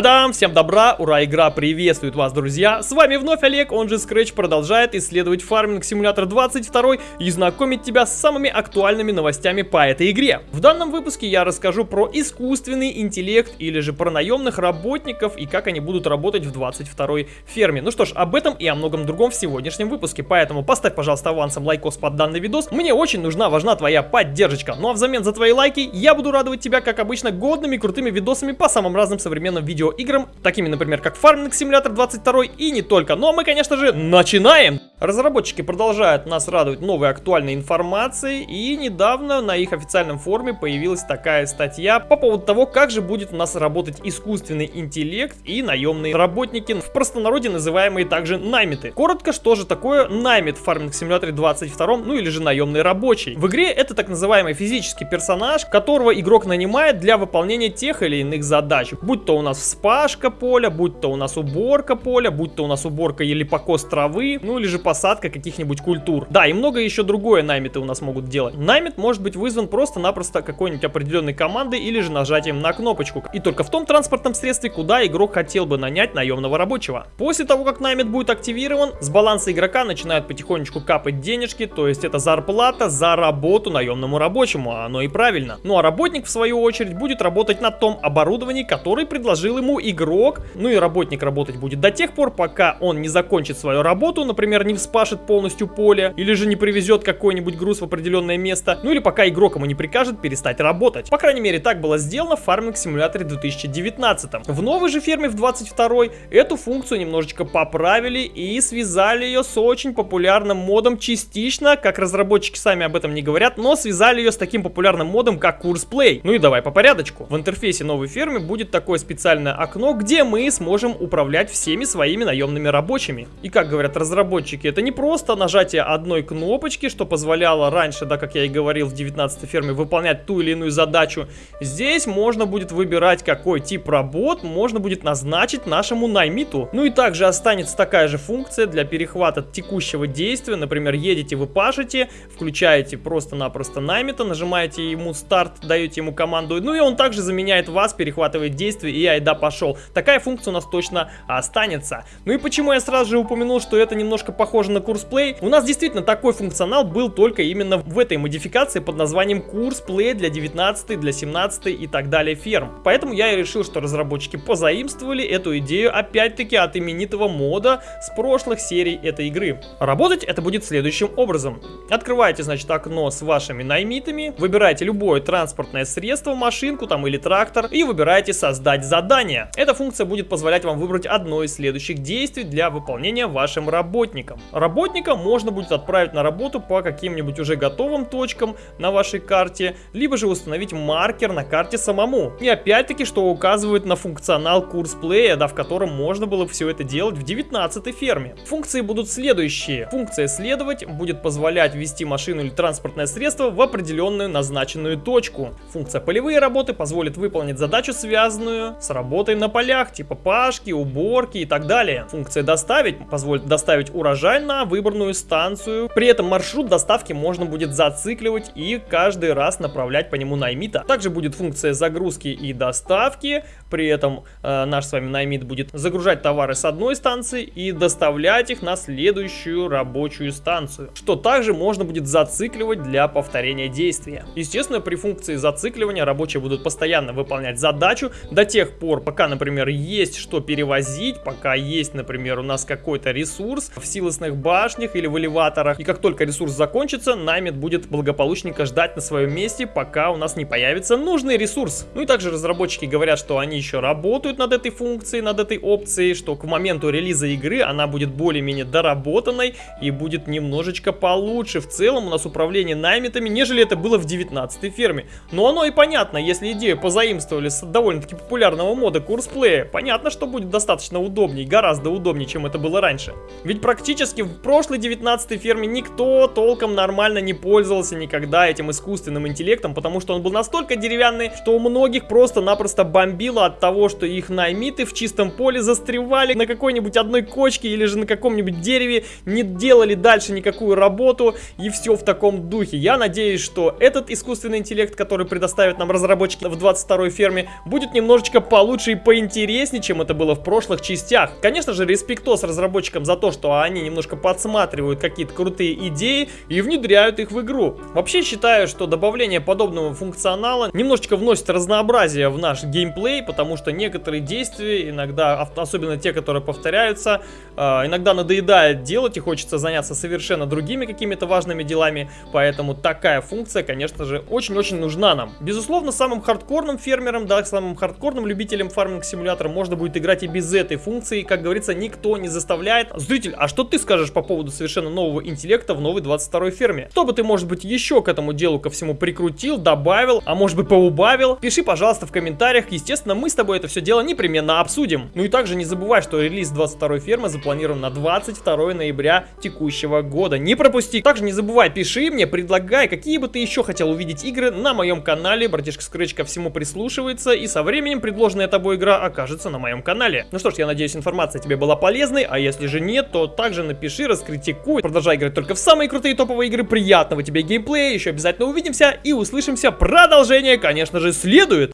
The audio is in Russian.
Та-дам! Всем добра, ура, игра приветствует вас, друзья! С вами вновь Олег, он же Scratch продолжает исследовать Farming Simulator 22 и знакомить тебя с самыми актуальными новостями по этой игре. В данном выпуске я расскажу про искусственный интеллект или же про наемных работников и как они будут работать в 22 ферме. Ну что ж, об этом и о многом другом в сегодняшнем выпуске, поэтому поставь, пожалуйста, авансом лайкос под данный видос. Мне очень нужна, важна твоя поддержка. Ну а взамен за твои лайки я буду радовать тебя, как обычно, годными крутыми видосами по самым разным современным видео видеоиграм, такими, например, как Farming Simulator 22 и не только. Ну а мы, конечно же, начинаем! Разработчики продолжают нас радовать новой актуальной информацией, и недавно на их официальном форуме появилась такая статья по поводу того, как же будет у нас работать искусственный интеллект и наемные работники, в простонародье называемые также наймиты. Коротко, что же такое наймит в Farming Simulator 22, ну или же наемный рабочий. В игре это так называемый физический персонаж, которого игрок нанимает для выполнения тех или иных задач, будь то у нас вспашка поля, будь то у нас уборка поля, будь то у нас уборка или покос травы, ну или же посадка каких-нибудь культур. Да, и много еще другое наймиты у нас могут делать. Наймит может быть вызван просто-напросто какой-нибудь определенной командой или же нажатием на кнопочку. И только в том транспортном средстве, куда игрок хотел бы нанять наемного рабочего. После того, как наймит будет активирован, с баланса игрока начинают потихонечку капать денежки, то есть это зарплата за работу наемному рабочему, а оно и правильно. Ну а работник, в свою очередь, будет работать на том оборудовании, который предложил ему игрок, ну и работник работать будет до тех пор, пока он не закончит свою работу, например, не вспашет полностью поле, или же не привезет какой-нибудь груз в определенное место, ну или пока игрок ему не прикажет перестать работать. По крайней мере, так было сделано в фарминг симуляторе 2019. В новой же ферме в 22 эту функцию немножечко поправили и связали ее с очень популярным модом частично, как разработчики сами об этом не говорят, но связали ее с таким популярным модом, как курс Play. Ну и давай по порядочку. В интерфейсе новой фермы будет такое специальное окно, где мы сможем управлять всеми своими наемными рабочими. И как говорят разработчики, это не просто нажатие одной кнопочки, что позволяло раньше, да, как я и говорил, в 19 ферме выполнять ту или иную задачу. Здесь можно будет выбирать, какой тип работ можно будет назначить нашему наймиту. Ну и также останется такая же функция для перехвата текущего действия. Например, едете вы пашете, включаете просто-напросто наймита, нажимаете ему старт, даете ему команду, ну и он также заменяет вас, перехватывает действие и айда пошел. Такая функция у нас точно останется. Ну и почему я сразу же упомянул, что это немножко похоже на курс Play? У нас действительно такой функционал был только именно в этой модификации под названием курс Play для 19, для 17 и так далее ферм. Поэтому я и решил, что разработчики позаимствовали эту идею опять-таки от именитого мода с прошлых серий этой игры. Работать это будет следующим образом. Открываете, значит, окно с вашими наймитами, выбираете любое транспортное средство, машинку там или трактор и выбираете создать задание. Эта функция будет позволять вам выбрать одно из следующих действий для выполнения вашим работникам. Работника можно будет отправить на работу по каким-нибудь уже готовым точкам на вашей карте, либо же установить маркер на карте самому. И опять-таки, что указывает на функционал курс плея, да, в котором можно было все это делать в 19 ферме. Функции будут следующие. Функция следовать будет позволять ввести машину или транспортное средство в определенную назначенную точку. Функция полевые работы позволит выполнить задачу, связанную с работой на полях, типа пашки, уборки и так далее. Функция доставить позволит доставить урожай на выбранную станцию. При этом маршрут доставки можно будет зацикливать и каждый раз направлять по нему наймита. Также будет функция загрузки и доставки. При этом э, наш с вами наймит будет загружать товары с одной станции и доставлять их на следующую рабочую станцию. Что также можно будет зацикливать для повторения действия. Естественно, при функции зацикливания рабочие будут постоянно выполнять задачу до тех пор, пока, например, есть что перевозить, пока есть, например, у нас какой-то ресурс в силосных башнях или в элеваторах. И как только ресурс закончится, наймит будет благополучненько ждать на своем месте, пока у нас не появится нужный ресурс. Ну и также разработчики говорят, что они еще работают над этой функцией, над этой опцией, что к моменту релиза игры она будет более-менее доработанной и будет немножечко получше в целом у нас управление наймитами, нежели это было в 19 ферме. Но оно и понятно, если идею позаимствовали с довольно-таки популярного мода курсплея, понятно, что будет достаточно удобнее, гораздо удобнее, чем это было раньше. Ведь практически в прошлой 19 ферме никто толком нормально не пользовался никогда этим искусственным интеллектом, потому что он был настолько деревянный, что у многих просто-напросто бомбило от того, что их наймиты в чистом поле застревали на какой-нибудь одной кочке или же на каком-нибудь дереве, не делали дальше никакую работу и все в таком духе. Я надеюсь, что этот искусственный интеллект, который предоставит нам разработчики в 22 ферме, будет немножечко получше лучше и поинтереснее, чем это было в прошлых частях. Конечно же, респектос разработчикам за то, что они немножко подсматривают какие-то крутые идеи и внедряют их в игру. Вообще считаю, что добавление подобного функционала немножечко вносит разнообразие в наш геймплей, потому что некоторые действия, иногда, особенно те, которые повторяются, а, иногда надоедает делать и хочется заняться совершенно другими какими-то важными делами, поэтому такая функция, конечно же, очень-очень нужна нам. Безусловно, самым хардкорным фермерам, да, самым хардкорным любителям фарминг-симулятора можно будет играть и без этой функции, как говорится, никто не заставляет. Зритель, а что ты скажешь по поводу совершенно нового интеллекта в новой 22 ферме? Что бы ты, может быть, еще к этому делу ко всему прикрутил, добавил, а может быть поубавил? Пиши, пожалуйста, в комментариях, естественно, мы с тобой это все дело непременно обсудим. Ну и также не забывай, что релиз 22 фермы запланирован на 22 ноября текущего года. Не пропусти. Также не забывай, пиши мне, предлагай, какие бы ты еще хотел увидеть игры на моем канале. Братишка Scratch ко всему прислушивается, и со временем предложенная тобой игра окажется на моем канале. Ну что ж, я надеюсь, информация тебе была полезной, а если же нет, то также напиши, раскритикуй. Продолжай играть только в самые крутые топовые игры. Приятного тебе геймплея, еще обязательно увидимся и услышимся. Продолжение, конечно же, следует.